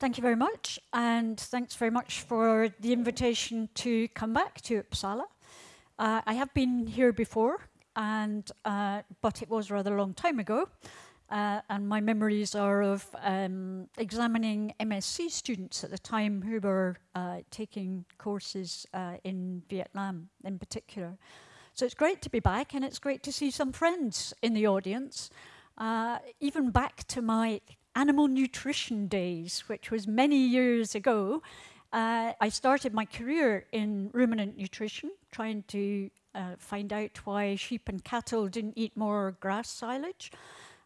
Thank you very much, and thanks very much for the invitation to come back to Uppsala. Uh, I have been here before, and uh, but it was rather a long time ago, uh, and my memories are of um, examining MSc students at the time who were uh, taking courses uh, in Vietnam in particular. So it's great to be back, and it's great to see some friends in the audience, uh, even back to my animal nutrition days, which was many years ago. Uh, I started my career in ruminant nutrition, trying to uh, find out why sheep and cattle didn't eat more grass silage.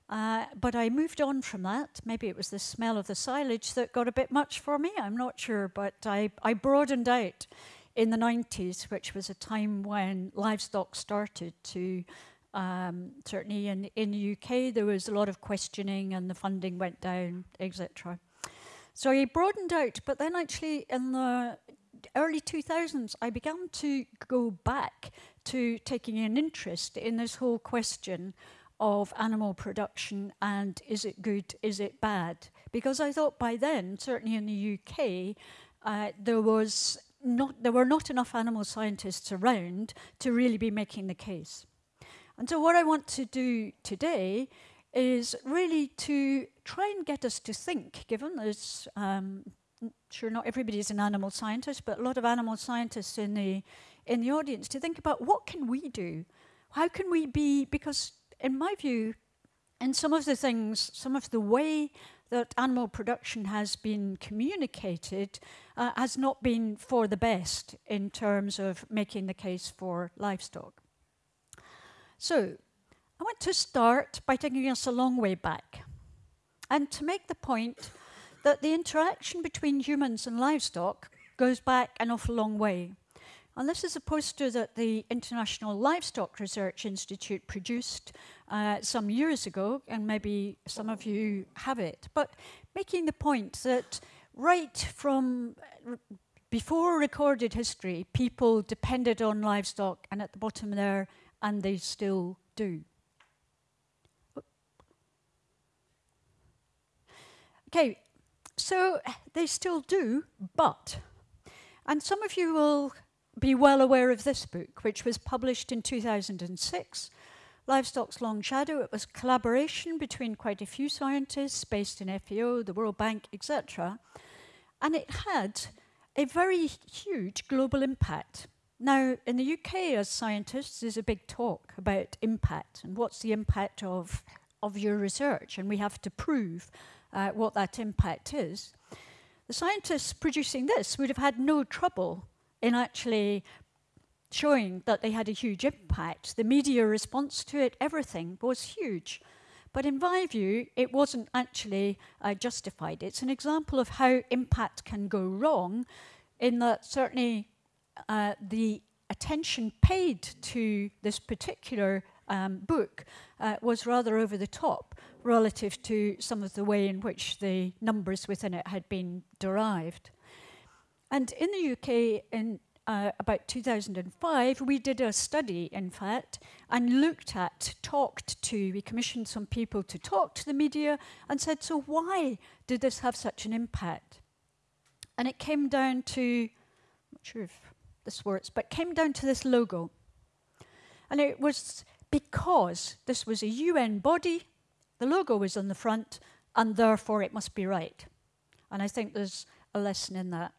Uh, but I moved on from that. Maybe it was the smell of the silage that got a bit much for me, I'm not sure. But I, I broadened out in the 90s, which was a time when livestock started to um, certainly in, in the UK, there was a lot of questioning and the funding went down, etc. So he broadened out, but then actually in the early 2000s, I began to go back to taking an interest in this whole question of animal production and is it good, is it bad? Because I thought by then, certainly in the UK, uh, there was not, there were not enough animal scientists around to really be making the case. And so what I want to do today is really to try and get us to think, given there's, um, sure not everybody is an animal scientist, but a lot of animal scientists in the, in the audience, to think about what can we do? How can we be, because in my view, in some of the things, some of the way that animal production has been communicated uh, has not been for the best in terms of making the case for livestock. So I want to start by taking us a long way back and to make the point that the interaction between humans and livestock goes back an awful long way. And this is a poster that the International Livestock Research Institute produced uh, some years ago, and maybe some of you have it. But making the point that right from before recorded history, people depended on livestock, and at the bottom there, and they still do. Okay, so they still do, but, and some of you will be well aware of this book, which was published in 2006, Livestock's Long Shadow. It was collaboration between quite a few scientists based in FAO, the World Bank, etc. And it had a very huge global impact. Now, in the UK, as scientists, there's a big talk about impact and what's the impact of, of your research, and we have to prove uh, what that impact is. The scientists producing this would have had no trouble in actually showing that they had a huge impact. The media response to it, everything was huge. But in my view, it wasn't actually uh, justified. It's an example of how impact can go wrong in that certainly uh, the attention paid to this particular um, book uh, was rather over the top relative to some of the way in which the numbers within it had been derived. And in the UK, in uh, about 2005, we did a study, in fact, and looked at, talked to, we commissioned some people to talk to the media and said, so why did this have such an impact? And it came down to, I'm not sure if this works, but came down to this logo. And it was because this was a UN body, the logo was on the front, and therefore it must be right. And I think there's a lesson in that.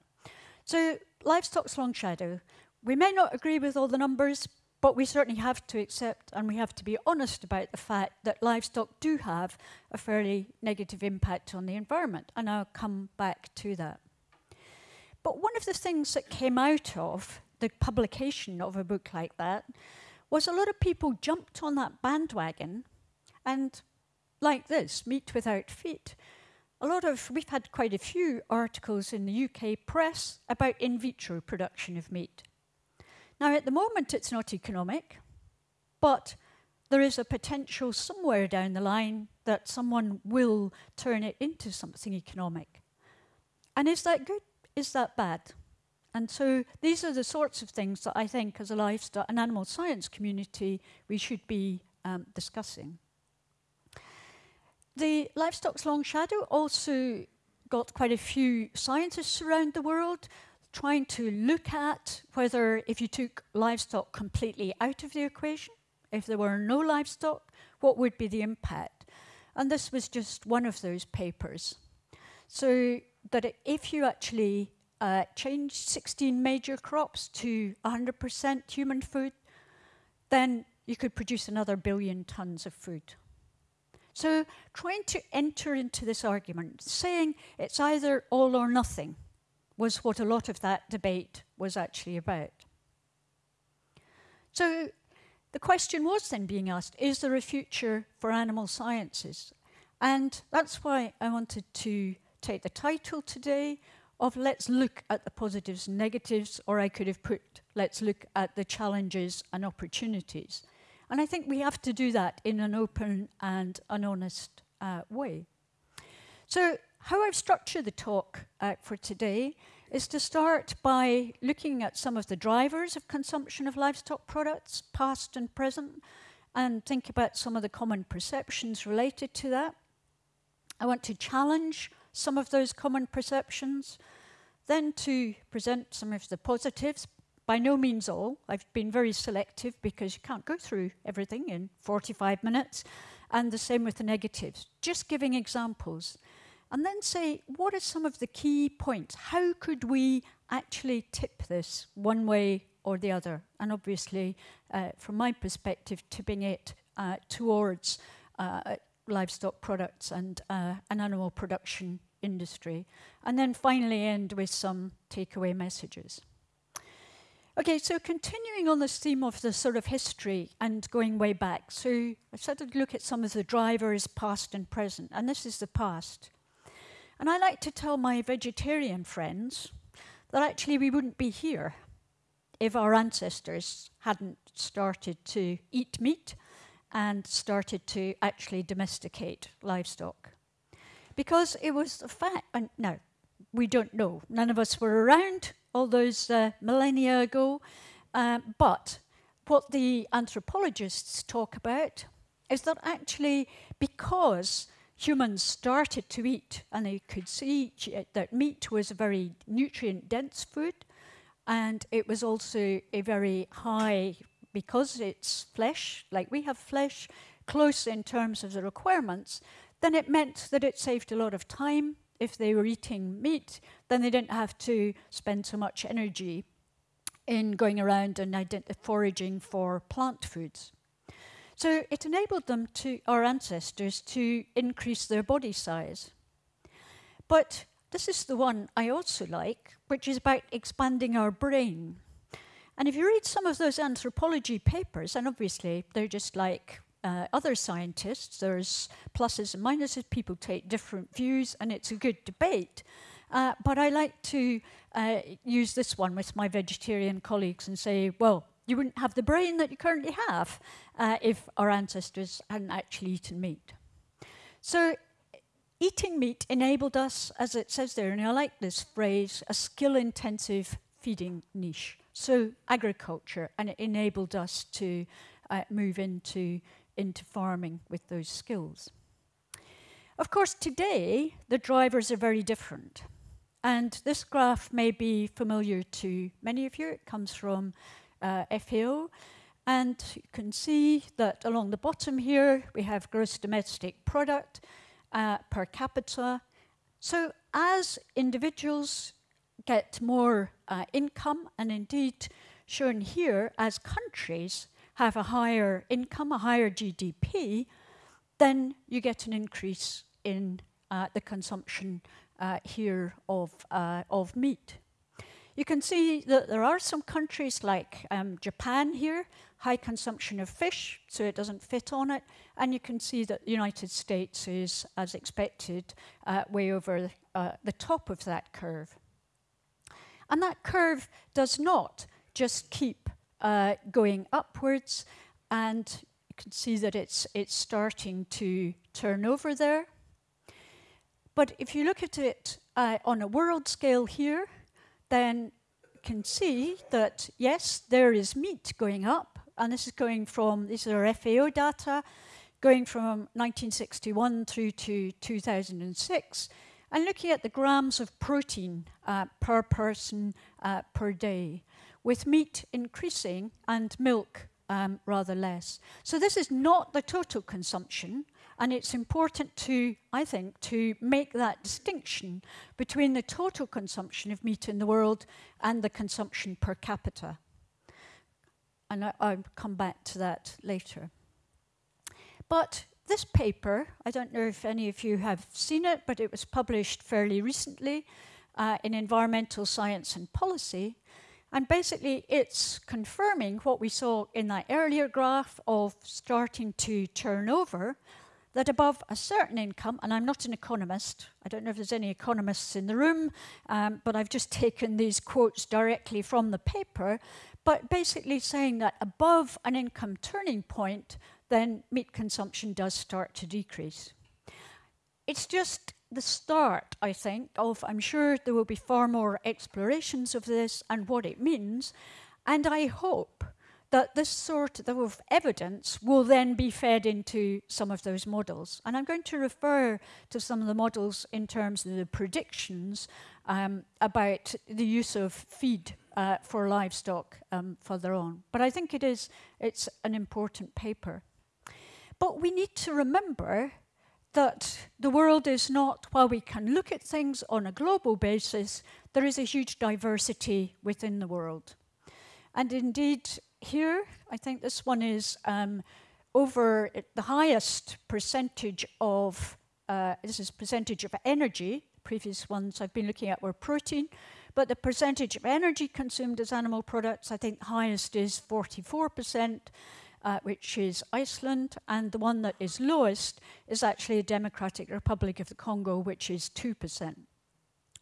So livestock's long shadow. We may not agree with all the numbers, but we certainly have to accept and we have to be honest about the fact that livestock do have a fairly negative impact on the environment. And I'll come back to that. But one of the things that came out of the publication of a book like that was a lot of people jumped on that bandwagon and like this, Meat Without Feet. A lot of, we've had quite a few articles in the UK press about in vitro production of meat. Now at the moment it's not economic, but there is a potential somewhere down the line that someone will turn it into something economic. And is that good? Is that bad? And so these are the sorts of things that I think as a livestock and animal science community we should be um, discussing. The livestock's long shadow also got quite a few scientists around the world trying to look at whether if you took livestock completely out of the equation, if there were no livestock, what would be the impact? And this was just one of those papers. So that if you actually uh, change 16 major crops to 100% human food, then you could produce another billion tons of food. So trying to enter into this argument, saying it's either all or nothing, was what a lot of that debate was actually about. So the question was then being asked, is there a future for animal sciences? And that's why I wanted to take the title today of Let's Look at the Positives and Negatives, or I could have put Let's Look at the Challenges and Opportunities. And I think we have to do that in an open and an honest uh, way. So how I've structured the talk uh, for today is to start by looking at some of the drivers of consumption of livestock products, past and present, and think about some of the common perceptions related to that. I want to challenge some of those common perceptions, then to present some of the positives, by no means all. I've been very selective because you can't go through everything in 45 minutes, and the same with the negatives, just giving examples and then say, what are some of the key points? How could we actually tip this one way or the other? And obviously, uh, from my perspective, tipping it uh, towards uh, livestock products and uh, an animal production industry. And then finally end with some takeaway messages. Okay, so continuing on this theme of the sort of history and going way back. So I started to look at some of the drivers, past and present, and this is the past. And I like to tell my vegetarian friends that actually we wouldn't be here if our ancestors hadn't started to eat meat and started to actually domesticate livestock. Because it was the fact, and no, we don't know. None of us were around all those uh, millennia ago. Uh, but what the anthropologists talk about is that actually because humans started to eat and they could see that meat was a very nutrient dense food and it was also a very high because it's flesh like we have flesh close in terms of the requirements then it meant that it saved a lot of time if they were eating meat then they didn't have to spend so much energy in going around and foraging for plant foods so it enabled them to, our ancestors, to increase their body size. But this is the one I also like, which is about expanding our brain. And if you read some of those anthropology papers, and obviously they're just like uh, other scientists, there's pluses and minuses, people take different views, and it's a good debate. Uh, but I like to uh, use this one with my vegetarian colleagues and say, well, you wouldn't have the brain that you currently have uh, if our ancestors hadn't actually eaten meat. So eating meat enabled us, as it says there, and I like this phrase, a skill-intensive feeding niche. So agriculture, and it enabled us to uh, move into, into farming with those skills. Of course, today, the drivers are very different. And this graph may be familiar to many of you. It comes from uh, FAO. And you can see that along the bottom here, we have gross domestic product uh, per capita. So as individuals get more uh, income, and indeed shown here as countries have a higher income, a higher GDP, then you get an increase in uh, the consumption uh, here of, uh, of meat. You can see that there are some countries like um, Japan here, high consumption of fish, so it doesn't fit on it. And you can see that the United States is, as expected, uh, way over uh, the top of that curve. And that curve does not just keep uh, going upwards, and you can see that it's, it's starting to turn over there. But if you look at it uh, on a world scale here, then you can see that, yes, there is meat going up, and this is going from, these are FAO data, going from 1961 through to 2006, and looking at the grams of protein uh, per person uh, per day, with meat increasing and milk um, rather less. So this is not the total consumption, and it's important to, I think, to make that distinction between the total consumption of meat in the world and the consumption per capita. And I, will come back to that later. But this paper, I don't know if any of you have seen it, but it was published fairly recently uh, in Environmental Science and Policy. And basically, it's confirming what we saw in that earlier graph of starting to turn over, that above a certain income, and I'm not an economist, I don't know if there's any economists in the room, um, but I've just taken these quotes directly from the paper, but basically saying that above an income turning point, then meat consumption does start to decrease. It's just the start, I think, of I'm sure there will be far more explorations of this and what it means. And I hope that this sort of evidence will then be fed into some of those models. And I'm going to refer to some of the models in terms of the predictions um, about the use of feed uh, for livestock um, further on. But I think it is, it's an important paper. But we need to remember that the world is not, while we can look at things on a global basis, there is a huge diversity within the world. And indeed, here, I think this one is um, over the highest percentage of, uh, this is percentage of energy, previous ones I've been looking at were protein, but the percentage of energy consumed as animal products, I think the highest is 44%, uh, which is Iceland, and the one that is lowest is actually the Democratic Republic of the Congo, which is 2%.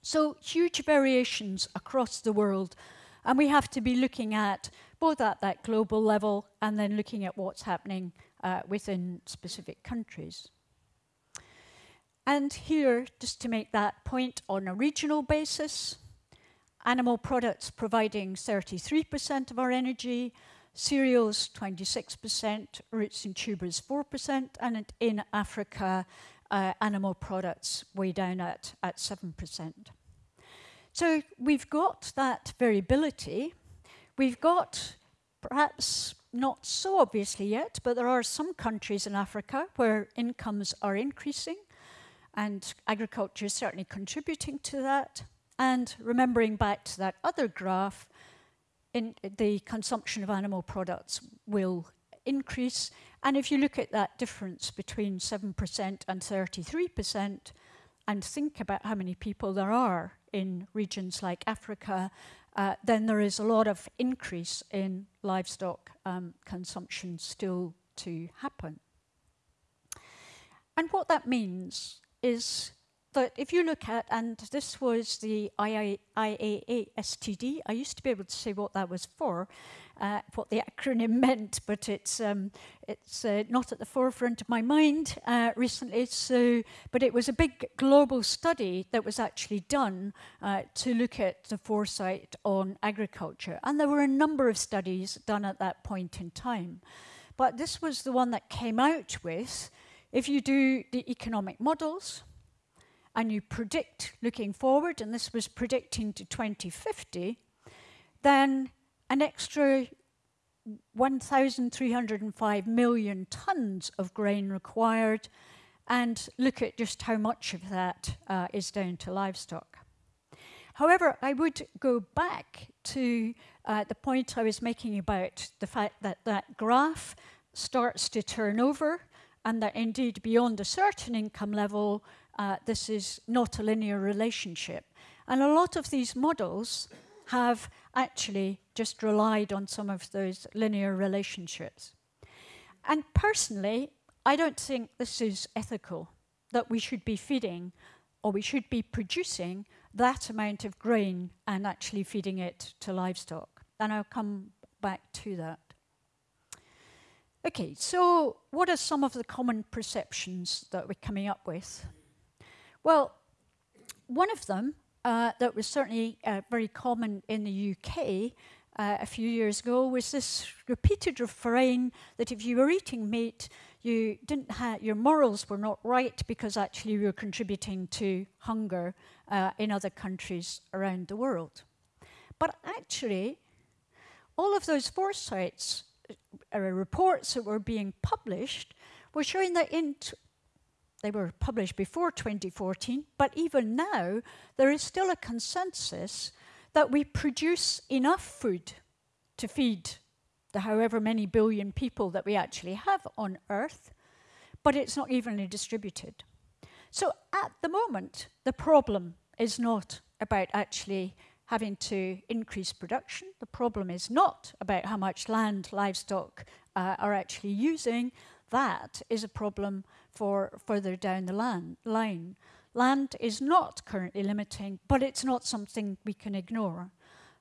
So huge variations across the world, and we have to be looking at both at that global level and then looking at what's happening uh, within specific countries. And here, just to make that point on a regional basis, animal products providing 33% of our energy, cereals 26%, roots and tubers 4%, and in Africa, uh, animal products way down at, at 7%. So we've got that variability. We've got, perhaps not so obviously yet, but there are some countries in Africa where incomes are increasing, and agriculture is certainly contributing to that. And remembering back to that other graph, in the consumption of animal products will increase. And if you look at that difference between 7% and 33%, and think about how many people there are in regions like Africa, uh, then there is a lot of increase in livestock um, consumption still to happen. And what that means is that if you look at, and this was the IAA STD, I used to be able to say what that was for, uh, what the acronym meant, but it's um, it's uh, not at the forefront of my mind uh, recently. So, but it was a big global study that was actually done uh, to look at the foresight on agriculture, and there were a number of studies done at that point in time. But this was the one that came out with, if you do the economic models, and you predict looking forward, and this was predicting to 2050, then an extra 1,305 million tons of grain required, and look at just how much of that uh, is down to livestock. However, I would go back to uh, the point I was making about the fact that that graph starts to turn over and that indeed beyond a certain income level, uh, this is not a linear relationship. And a lot of these models have actually just relied on some of those linear relationships. And personally, I don't think this is ethical, that we should be feeding or we should be producing that amount of grain and actually feeding it to livestock. And I'll come back to that. Okay, so what are some of the common perceptions that we're coming up with? Well, one of them uh, that was certainly uh, very common in the UK uh, a few years ago was this repeated refrain that if you were eating meat, you didn't your morals were not right because actually you were contributing to hunger uh, in other countries around the world. But actually, all of those foresights, uh, reports that were being published, were showing that in they were published before 2014, but even now, there is still a consensus that we produce enough food to feed the however many billion people that we actually have on Earth, but it's not evenly distributed. So at the moment, the problem is not about actually having to increase production. The problem is not about how much land livestock uh, are actually using. That is a problem for further down the land, line. Land is not currently limiting, but it's not something we can ignore.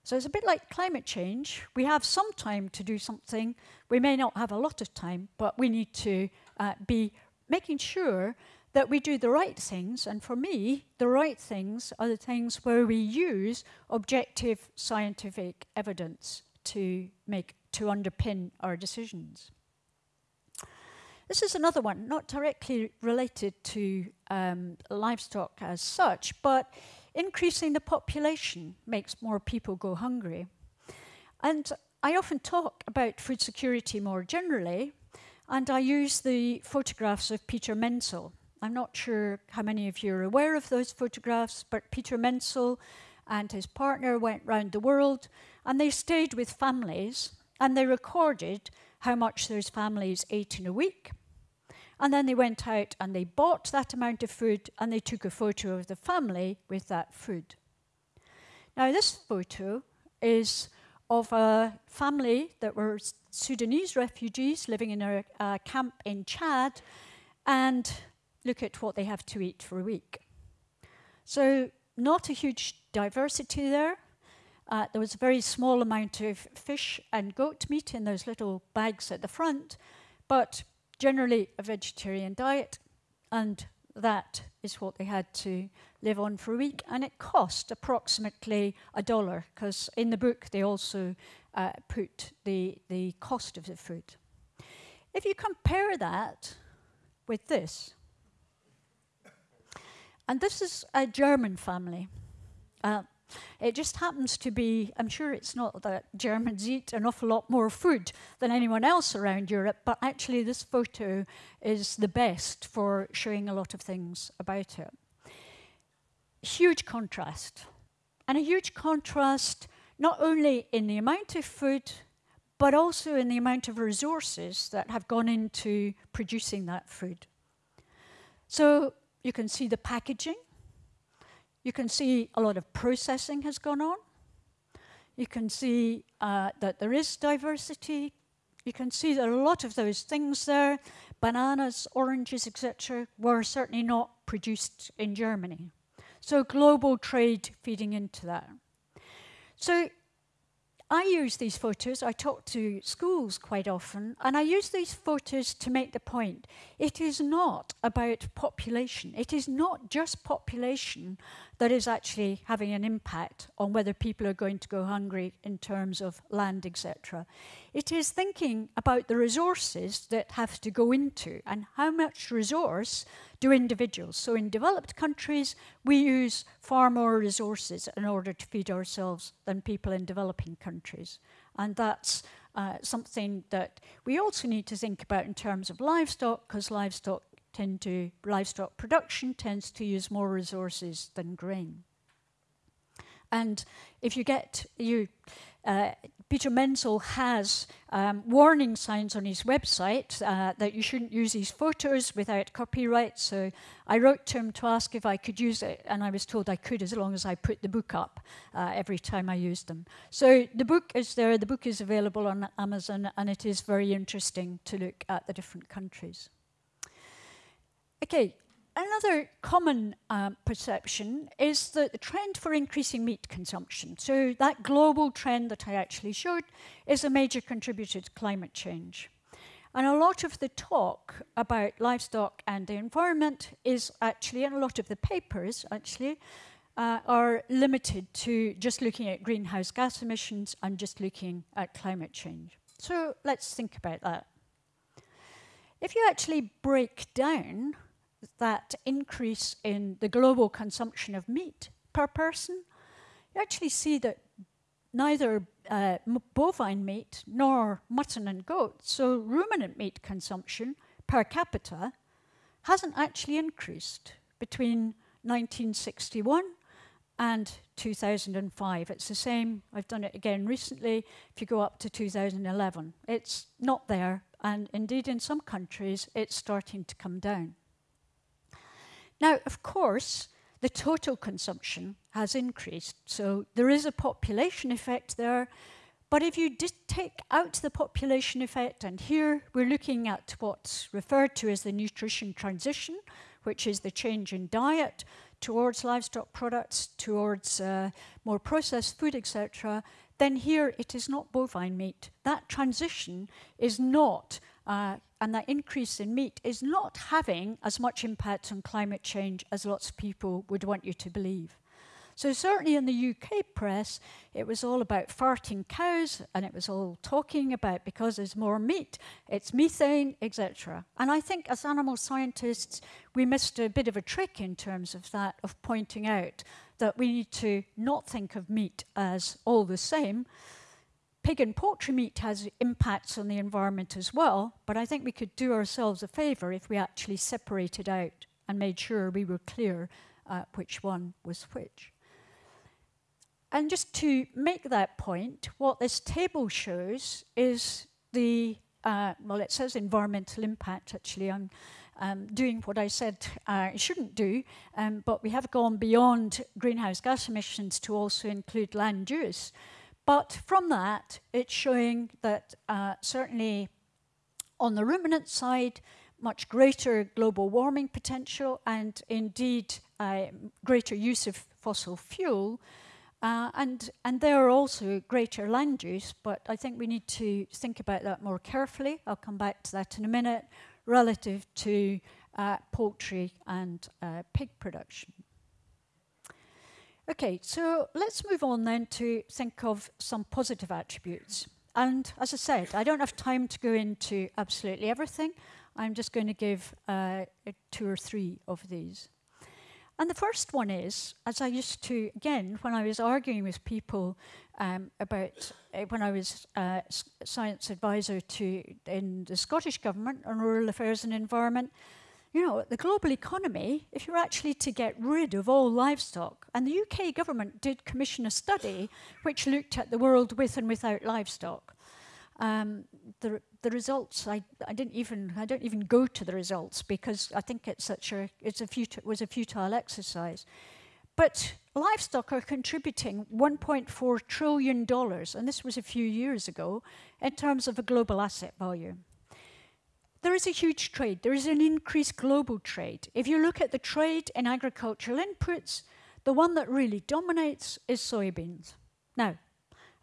So it's a bit like climate change. We have some time to do something. We may not have a lot of time, but we need to uh, be making sure that we do the right things. And for me, the right things are the things where we use objective scientific evidence to make to underpin our decisions. This is another one, not directly related to um, livestock as such, but increasing the population makes more people go hungry. And I often talk about food security more generally, and I use the photographs of Peter Menzel. I'm not sure how many of you are aware of those photographs, but Peter Menzel and his partner went round the world and they stayed with families and they recorded how much those families ate in a week and then they went out and they bought that amount of food and they took a photo of the family with that food. Now, this photo is of a family that were Sudanese refugees living in a, a camp in Chad, and look at what they have to eat for a week. So, not a huge diversity there. Uh, there was a very small amount of fish and goat meat in those little bags at the front, but generally a vegetarian diet, and that is what they had to live on for a week. And it cost approximately a dollar, because in the book they also uh, put the, the cost of the food. If you compare that with this, and this is a German family. Uh, it just happens to be, I'm sure it's not that Germans eat an awful lot more food than anyone else around Europe, but actually this photo is the best for showing a lot of things about it. Huge contrast. And a huge contrast not only in the amount of food, but also in the amount of resources that have gone into producing that food. So you can see the packaging, you can see a lot of processing has gone on. You can see uh, that there is diversity. You can see that a lot of those things there, bananas, oranges, etc., were certainly not produced in Germany. So global trade feeding into that. So I use these photos, I talk to schools quite often, and I use these photos to make the point. It is not about population. It is not just population that is actually having an impact on whether people are going to go hungry in terms of land, etc. It is thinking about the resources that have to go into and how much resource do individuals. So in developed countries, we use far more resources in order to feed ourselves than people in developing countries. And that's uh, something that we also need to think about in terms of livestock, because livestock tend to, livestock production tends to use more resources than grain. And if you get, you, uh, Peter Menzel has um, warning signs on his website uh, that you shouldn't use these photos without copyright. So I wrote to him to ask if I could use it, and I was told I could as long as I put the book up uh, every time I used them. So the book is there, the book is available on Amazon, and it is very interesting to look at the different countries. Okay, another common um, perception is that the trend for increasing meat consumption, so that global trend that I actually showed, is a major contributor to climate change. And a lot of the talk about livestock and the environment is actually, and a lot of the papers actually, uh, are limited to just looking at greenhouse gas emissions and just looking at climate change. So let's think about that. if you actually break down that increase in the global consumption of meat per person, you actually see that neither uh, bovine meat nor mutton and goat, so ruminant meat consumption per capita, hasn't actually increased between 1961 and 2005. It's the same, I've done it again recently, if you go up to 2011. It's not there, and indeed in some countries it's starting to come down. Now, of course, the total consumption has increased. So there is a population effect there. But if you take out the population effect, and here we're looking at what's referred to as the nutrition transition, which is the change in diet towards livestock products, towards uh, more processed food, etc., then here it is not bovine meat. That transition is not uh, and that increase in meat is not having as much impact on climate change as lots of people would want you to believe. So certainly in the UK press, it was all about farting cows, and it was all talking about because there's more meat, it's methane, etc. And I think as animal scientists, we missed a bit of a trick in terms of that, of pointing out that we need to not think of meat as all the same, pig and poultry meat has impacts on the environment as well, but I think we could do ourselves a favour if we actually separated out and made sure we were clear uh, which one was which. And just to make that point, what this table shows is the, uh, well, it says environmental impact, actually. I'm um, doing what I said uh, I shouldn't do, um, but we have gone beyond greenhouse gas emissions to also include land use. But from that, it's showing that uh, certainly on the ruminant side, much greater global warming potential and indeed uh, greater use of fossil fuel. Uh, and, and there are also greater land use, but I think we need to think about that more carefully. I'll come back to that in a minute, relative to uh, poultry and uh, pig production. Okay, so let's move on then to think of some positive attributes. And as I said, I don't have time to go into absolutely everything. I'm just going to give uh, two or three of these. And the first one is, as I used to, again, when I was arguing with people um, about, uh, when I was uh, science advisor to in the Scottish Government on rural affairs and environment, you know, the global economy, if you're actually to get rid of all livestock, and the UK government did commission a study which looked at the world with and without livestock. Um, the, the results, I, I didn't even, I don't even go to the results because I think it's such a, it's a futile, was a futile exercise. But livestock are contributing $1.4 trillion, and this was a few years ago, in terms of a global asset value. There is a huge trade. There is an increased global trade. If you look at the trade in agricultural inputs, the one that really dominates is soybeans. Now,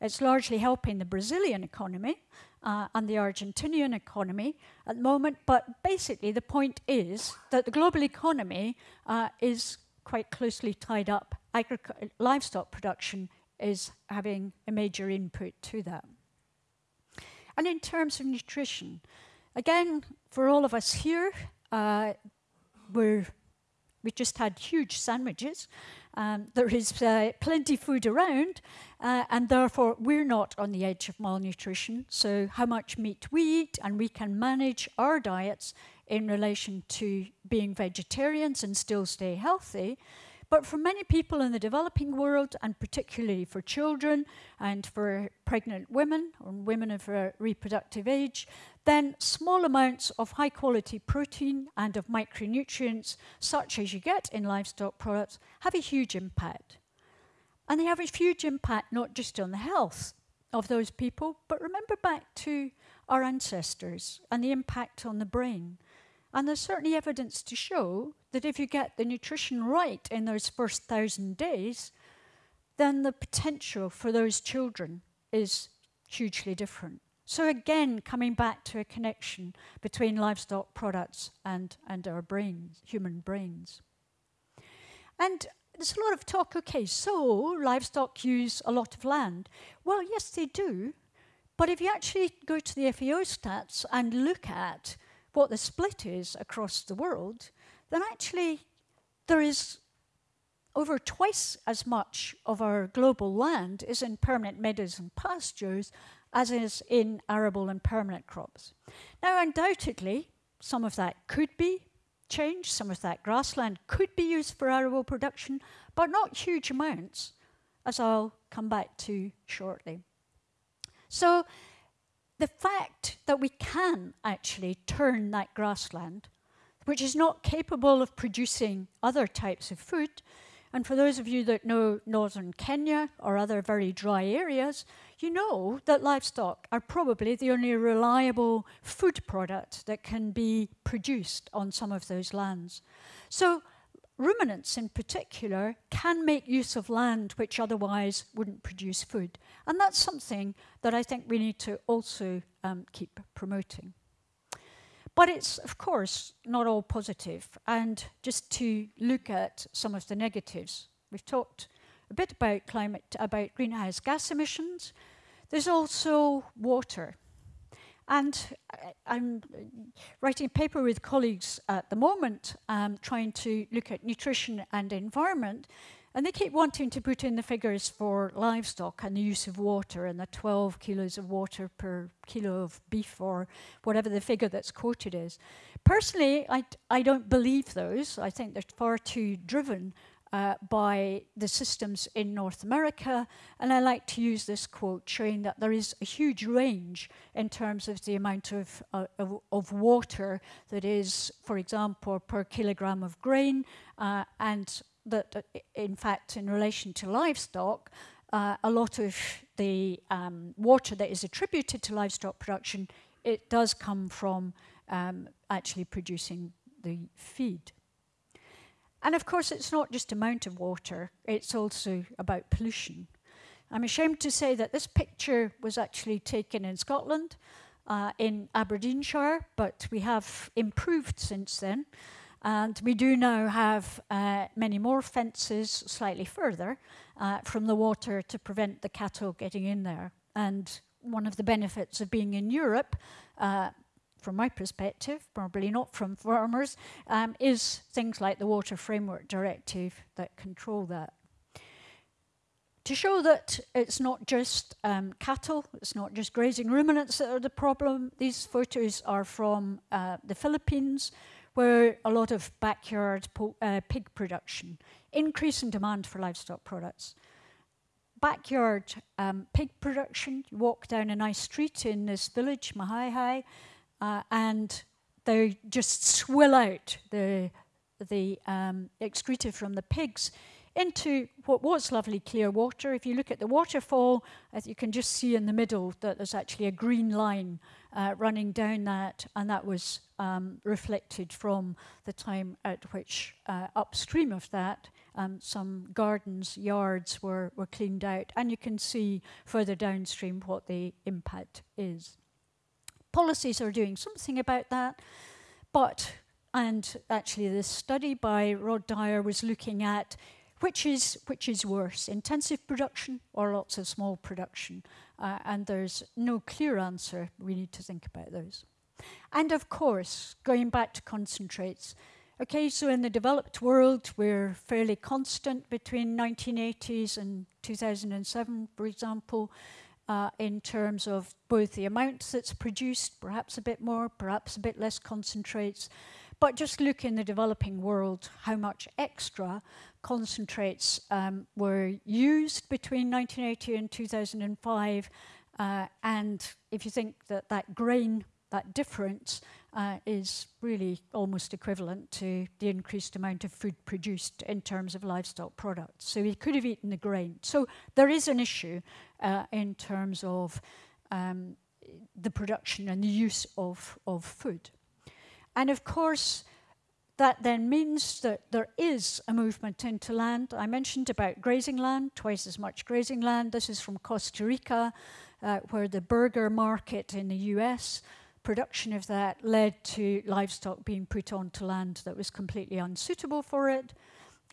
it's largely helping the Brazilian economy uh, and the Argentinian economy at the moment, but basically the point is that the global economy uh, is quite closely tied up. Agric livestock production is having a major input to that. And in terms of nutrition, Again, for all of us here, uh, we're, we just had huge sandwiches. Um, there is uh, plenty food around, uh, and therefore we're not on the edge of malnutrition. So how much meat we eat, and we can manage our diets in relation to being vegetarians and still stay healthy. But for many people in the developing world, and particularly for children and for pregnant women or women of a reproductive age, then small amounts of high quality protein and of micronutrients, such as you get in livestock products, have a huge impact. And they have a huge impact not just on the health of those people, but remember back to our ancestors and the impact on the brain. And there's certainly evidence to show that if you get the nutrition right in those first thousand days, then the potential for those children is hugely different. So again, coming back to a connection between livestock products and, and our brains, human brains. And there's a lot of talk, okay, so livestock use a lot of land. Well, yes, they do. But if you actually go to the FAO stats and look at what the split is across the world, then actually there is over twice as much of our global land is in permanent meadows and pastures as is in arable and permanent crops. Now, undoubtedly, some of that could be changed, some of that grassland could be used for arable production, but not huge amounts, as I'll come back to shortly. So the fact that we can actually turn that grassland, which is not capable of producing other types of food, and for those of you that know northern Kenya or other very dry areas, you know that livestock are probably the only reliable food product that can be produced on some of those lands. So ruminants in particular can make use of land which otherwise wouldn't produce food. And that's something that I think we need to also um, keep promoting. But it's, of course, not all positive. And just to look at some of the negatives, we've talked a bit about climate, about greenhouse gas emissions. There's also water. And I'm writing a paper with colleagues at the moment, um, trying to look at nutrition and environment. And they keep wanting to put in the figures for livestock and the use of water and the 12 kilos of water per kilo of beef or whatever the figure that's quoted is. Personally, I, I don't believe those. I think they're far too driven uh, by the systems in North America. And I like to use this quote showing that there is a huge range in terms of the amount of, uh, of, of, water that is, for example, per kilogram of grain. Uh, and that, uh, in fact, in relation to livestock, uh, a lot of the um, water that is attributed to livestock production, it does come from um, actually producing the feed. And of course, it's not just amount of water, it's also about pollution. I'm ashamed to say that this picture was actually taken in Scotland, uh, in Aberdeenshire, but we have improved since then. And we do now have uh, many more fences slightly further uh, from the water to prevent the cattle getting in there. And one of the benefits of being in Europe, uh, from my perspective, probably not from farmers, um, is things like the Water Framework Directive that control that. To show that it's not just um, cattle, it's not just grazing ruminants that are the problem, these photos are from uh, the Philippines, where a lot of backyard uh, pig production, increase in demand for livestock products. Backyard um, pig production, you walk down a nice street in this village, Majayjay, uh, and they just swill out the, the um, excreta from the pigs into what was lovely clear water. If you look at the waterfall, you can just see in the middle that there's actually a green line uh, running down that, and that was um, reflected from the time at which uh, upstream of that, um, some gardens, yards were, were cleaned out, and you can see further downstream what the impact is policies are doing something about that, but, and actually this study by Rod Dyer was looking at which is, which is worse, intensive production or lots of small production? Uh, and there's no clear answer. We need to think about those. And of course, going back to concentrates, okay, so in the developed world, we're fairly constant between 1980s and 2007, for example uh, in terms of both the amount that's produced, perhaps a bit more, perhaps a bit less concentrates, but just look in the developing world how much extra concentrates um, were used between 1980 and 2005. Uh, and if you think that that grain, that difference, uh, is really almost equivalent to the increased amount of food produced in terms of livestock products. So he could have eaten the grain. So there is an issue uh, in terms of um, the production and the use of, of food. And of course, that then means that there is a movement into land. I mentioned about grazing land, twice as much grazing land. This is from Costa Rica, uh, where the burger market in the US production of that led to livestock being put onto land that was completely unsuitable for it,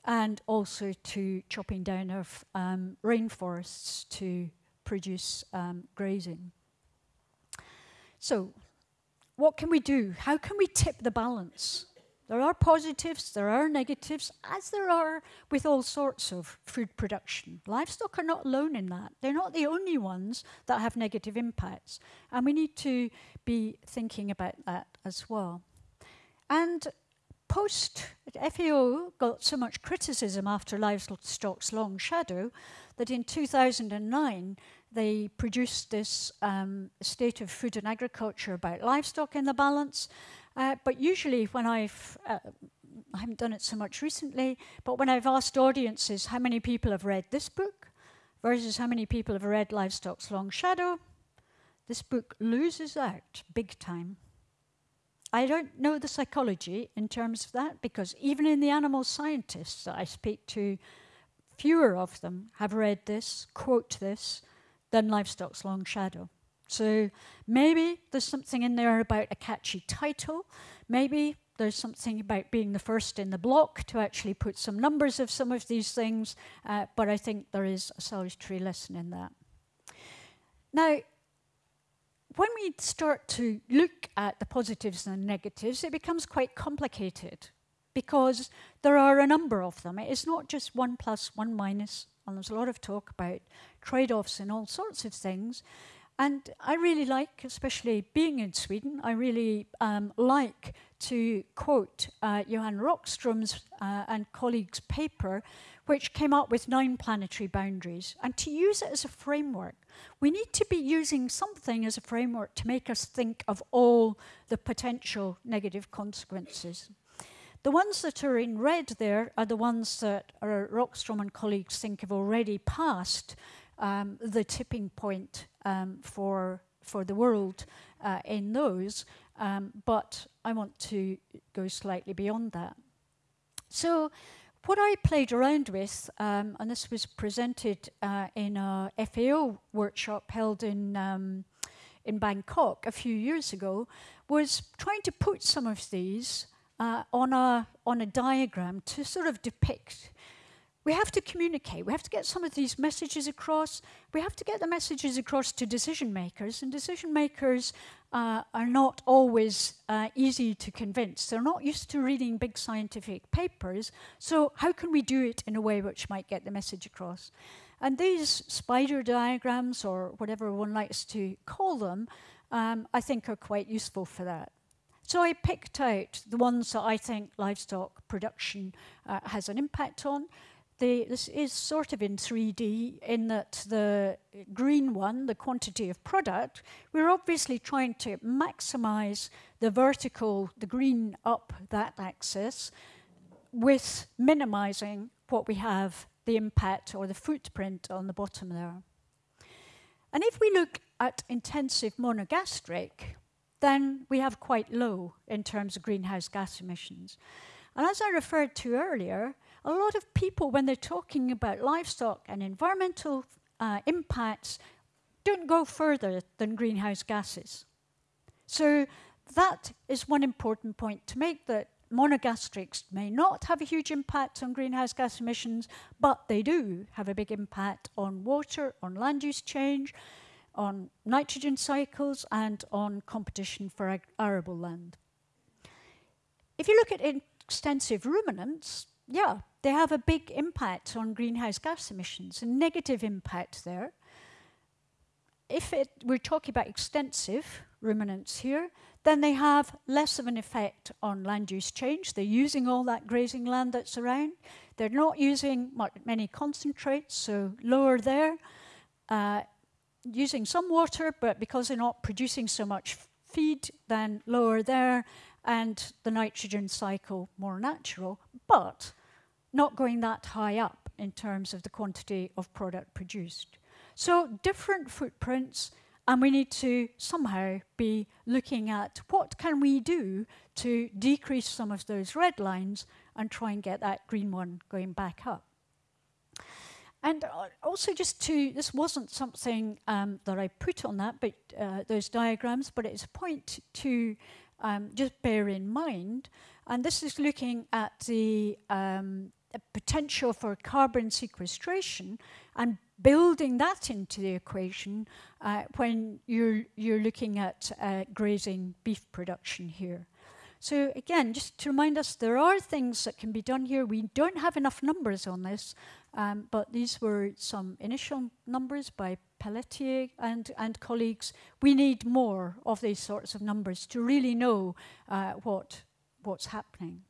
and also to chopping down of um, rainforests to produce um, grazing. So, what can we do? How can we tip the balance? There are positives, there are negatives, as there are with all sorts of food production. Livestock are not alone in that. They're not the only ones that have negative impacts. And we need to be thinking about that as well. And post FAO got so much criticism after livestock's long shadow that in 2009 they produced this um, state of food and agriculture about livestock in the balance uh, but usually when I've, uh, I haven't done it so much recently, but when I've asked audiences how many people have read this book versus how many people have read Livestock's Long Shadow, this book loses out big time. I don't know the psychology in terms of that because even in the animal scientists that I speak to, fewer of them have read this, quote this, than Livestock's Long Shadow. So maybe there's something in there about a catchy title. Maybe there's something about being the first in the block to actually put some numbers of some of these things, uh, but I think there is a salutary lesson in that. Now, when we start to look at the positives and the negatives, it becomes quite complicated because there are a number of them. It is not just one plus, one minus, and there's a lot of talk about trade-offs and all sorts of things. And I really like, especially being in Sweden, I really um, like to quote uh, Johan Rockström's uh, and colleagues' paper, which came up with nine planetary boundaries, and to use it as a framework. We need to be using something as a framework to make us think of all the potential negative consequences. The ones that are in red there are the ones that Rockström and colleagues think have already passed um, the tipping point um, for, for the world uh, in those, um, but I want to go slightly beyond that. So what I played around with, um, and this was presented uh, in a FAO workshop held in, um, in Bangkok a few years ago, was trying to put some of these uh, on, a, on a diagram to sort of depict we have to communicate. We have to get some of these messages across. We have to get the messages across to decision makers, and decision makers uh, are not always uh, easy to convince. They're not used to reading big scientific papers, so how can we do it in a way which might get the message across? And these spider diagrams, or whatever one likes to call them, um, I think are quite useful for that. So I picked out the ones that I think livestock production uh, has an impact on this is sort of in 3D in that the green one, the quantity of product, we're obviously trying to maximize the vertical, the green up that axis, with minimizing what we have, the impact or the footprint on the bottom there. And if we look at intensive monogastric, then we have quite low in terms of greenhouse gas emissions. And as I referred to earlier, a lot of people, when they're talking about livestock and environmental uh, impacts, don't go further than greenhouse gases. So that is one important point to make that monogastrics may not have a huge impact on greenhouse gas emissions, but they do have a big impact on water, on land use change, on nitrogen cycles, and on competition for arable land. If you look at extensive ruminants, yeah, they have a big impact on greenhouse gas emissions, a negative impact there. If it, we're talking about extensive ruminants here, then they have less of an effect on land use change. They're using all that grazing land that's around. They're not using many concentrates, so lower there. Uh, using some water, but because they're not producing so much feed, then lower there, and the nitrogen cycle more natural. But not going that high up in terms of the quantity of product produced. So different footprints, and we need to somehow be looking at what can we do to decrease some of those red lines and try and get that green one going back up. And uh, also just to, this wasn't something um, that I put on that, but uh, those diagrams, but it's a point to um, just bear in mind. And this is looking at the um, potential for carbon sequestration and building that into the equation uh, when you're, you're looking at uh, grazing beef production here. So again, just to remind us, there are things that can be done here. We don't have enough numbers on this, um, but these were some initial numbers by Pelletier and, and colleagues. We need more of these sorts of numbers to really know uh, what, what's happening.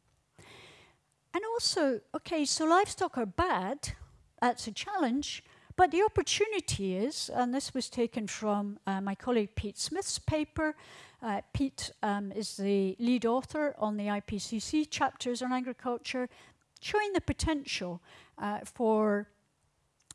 And also, okay, so livestock are bad, that's a challenge, but the opportunity is, and this was taken from uh, my colleague Pete Smith's paper, uh, Pete um, is the lead author on the IPCC chapters on agriculture, showing the potential uh, for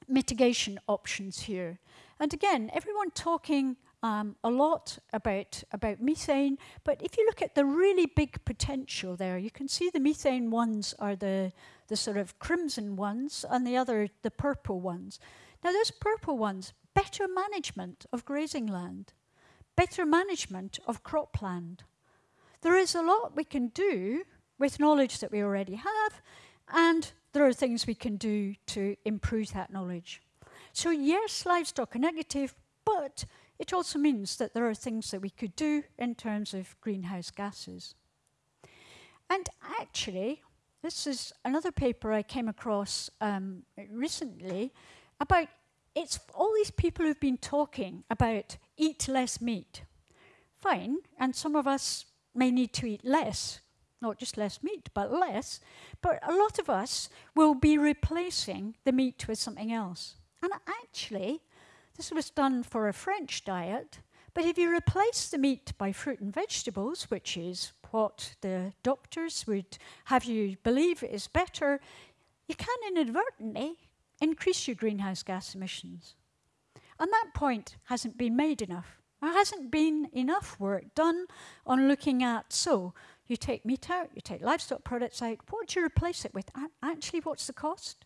mitigation options here. And again, everyone talking um, a lot about, about methane, but if you look at the really big potential there, you can see the methane ones are the, the sort of crimson ones and the other the purple ones. Now those purple ones, better management of grazing land better management of cropland. There is a lot we can do with knowledge that we already have, and there are things we can do to improve that knowledge. So yes, livestock are negative, but it also means that there are things that we could do in terms of greenhouse gases. And actually, this is another paper I came across um, recently about it's all these people who've been talking about eat less meat. Fine, and some of us may need to eat less, not just less meat, but less. But a lot of us will be replacing the meat with something else. And actually, this was done for a French diet, but if you replace the meat by fruit and vegetables, which is what the doctors would have you believe is better, you can inadvertently increase your greenhouse gas emissions. And that point hasn't been made enough. There hasn't been enough work done on looking at, so you take meat out, you take livestock products out, what do you replace it with? Actually, what's the cost?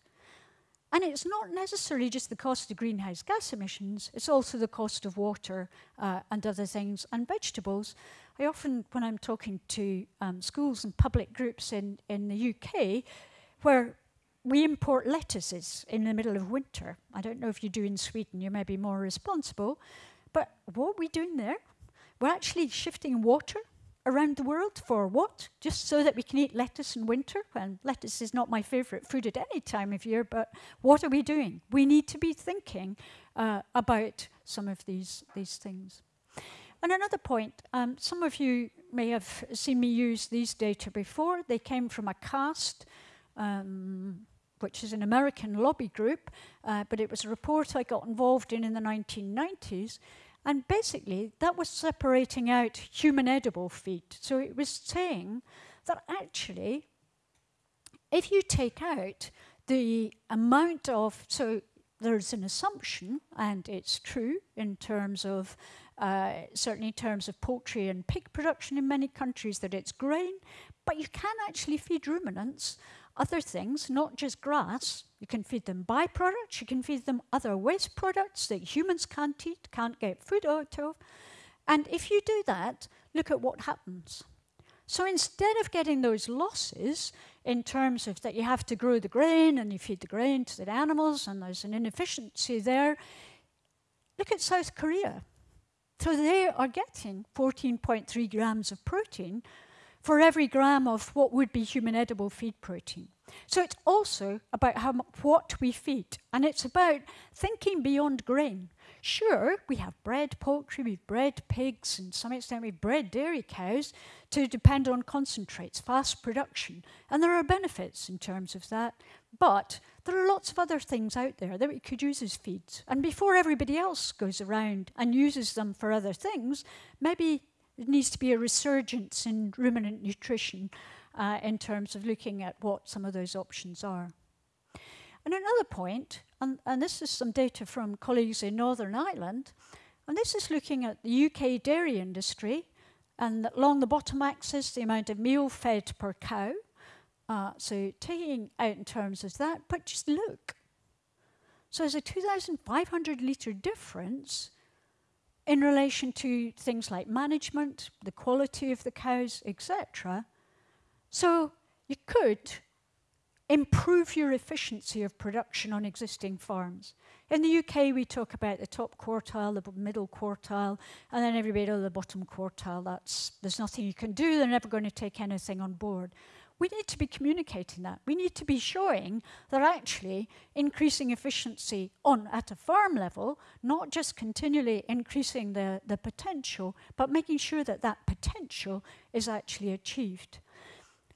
And it's not necessarily just the cost of greenhouse gas emissions, it's also the cost of water uh, and other things, and vegetables. I often, when I'm talking to um, schools and public groups in, in the UK, where we import lettuces in the middle of winter. I don't know if you do in Sweden, you may be more responsible. But what are we doing there? We're actually shifting water around the world for what? Just so that we can eat lettuce in winter? And lettuce is not my favorite food at any time of year, but what are we doing? We need to be thinking uh, about some of these, these things. And another point, um, some of you may have seen me use these data before. They came from a CAST um, which is an American lobby group, uh, but it was a report I got involved in in the 1990s. And basically, that was separating out human edible feed. So it was saying that actually, if you take out the amount of, so there's an assumption, and it's true in terms of, uh, certainly in terms of poultry and pig production in many countries, that it's grain, but you can actually feed ruminants other things, not just grass. You can feed them byproducts, you can feed them other waste products that humans can't eat, can't get food out of. And if you do that, look at what happens. So instead of getting those losses in terms of that you have to grow the grain and you feed the grain to the animals and there's an inefficiency there, look at South Korea. So they are getting 14.3 grams of protein for every gram of what would be human edible feed protein. So it's also about how what we feed, and it's about thinking beyond grain. Sure, we have bred poultry, we've bred pigs, and to some extent we've bred dairy cows to depend on concentrates, fast production, and there are benefits in terms of that. But there are lots of other things out there that we could use as feeds. And before everybody else goes around and uses them for other things, maybe there needs to be a resurgence in ruminant nutrition uh, in terms of looking at what some of those options are. And another point, and, and this is some data from colleagues in Northern Ireland, and this is looking at the UK dairy industry, and along the bottom axis, the amount of meal fed per cow. Uh, so taking out in terms of that, but just look. So there's a 2,500 litre difference in relation to things like management, the quality of the cows, etc. So you could improve your efficiency of production on existing farms. In the UK, we talk about the top quartile, the middle quartile, and then everybody at the bottom quartile. That's, there's nothing you can do. They're never going to take anything on board. We need to be communicating that. We need to be showing that actually increasing efficiency on at a farm level, not just continually increasing the, the potential, but making sure that that potential is actually achieved.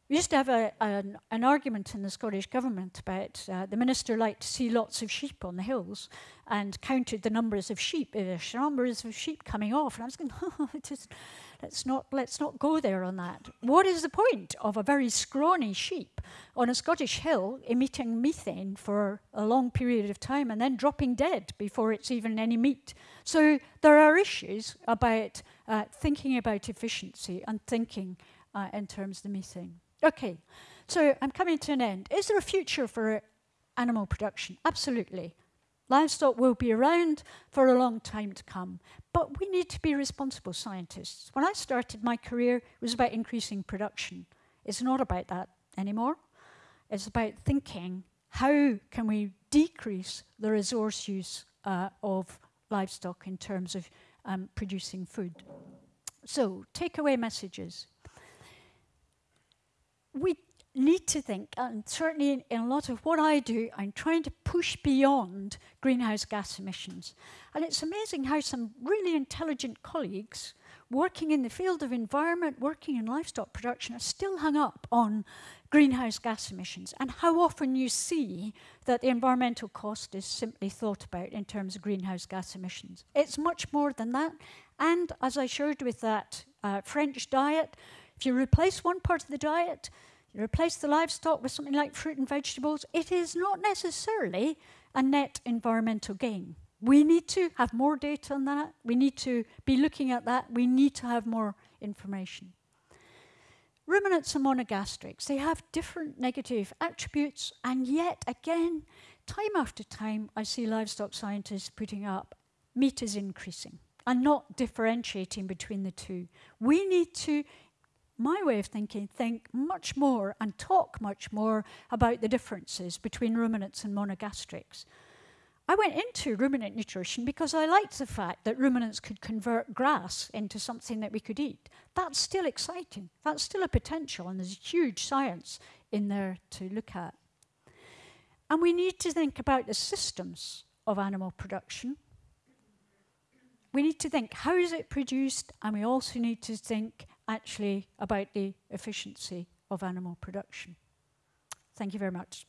We used to have a, an, an, argument in the Scottish Government about uh, the minister liked to see lots of sheep on the hills and counted the numbers of sheep, uh, numbers of sheep coming off. And I was going, oh, just, let's, not, let's not go there on that. What is the point of a very scrawny sheep on a Scottish hill emitting methane for a long period of time and then dropping dead before it's even any meat? So there are issues about uh, thinking about efficiency and thinking uh, in terms of the methane. Okay, so I'm coming to an end. Is there a future for animal production? Absolutely. Livestock will be around for a long time to come, but we need to be responsible scientists. When I started my career, it was about increasing production. It's not about that anymore. It's about thinking, how can we decrease the resource use uh, of livestock in terms of um, producing food? So, takeaway messages we need to think, and certainly in, in, a lot of what I do, I'm trying to push beyond greenhouse gas emissions. And it's amazing how some really intelligent colleagues working in the field of environment, working in livestock production, are still hung up on greenhouse gas emissions and how often you see that the environmental cost is simply thought about in terms of greenhouse gas emissions. It's much more than that. And as I showed with that uh, French diet, if you replace one part of the diet, you replace the livestock with something like fruit and vegetables, it is not necessarily a net environmental gain. We need to have more data on that. We need to be looking at that. We need to have more information. Ruminants and monogastrics, they have different negative attributes, and yet again, time after time, I see livestock scientists putting up meat is increasing and not differentiating between the two. We need to my way of thinking, think much more and talk much more about the differences between ruminants and monogastrics. I went into ruminant nutrition because I liked the fact that ruminants could convert grass into something that we could eat. That's still exciting. That's still a potential, and there's huge science in there to look at. And we need to think about the systems of animal production. We need to think how is it produced, and we also need to think actually about the efficiency of animal production. Thank you very much.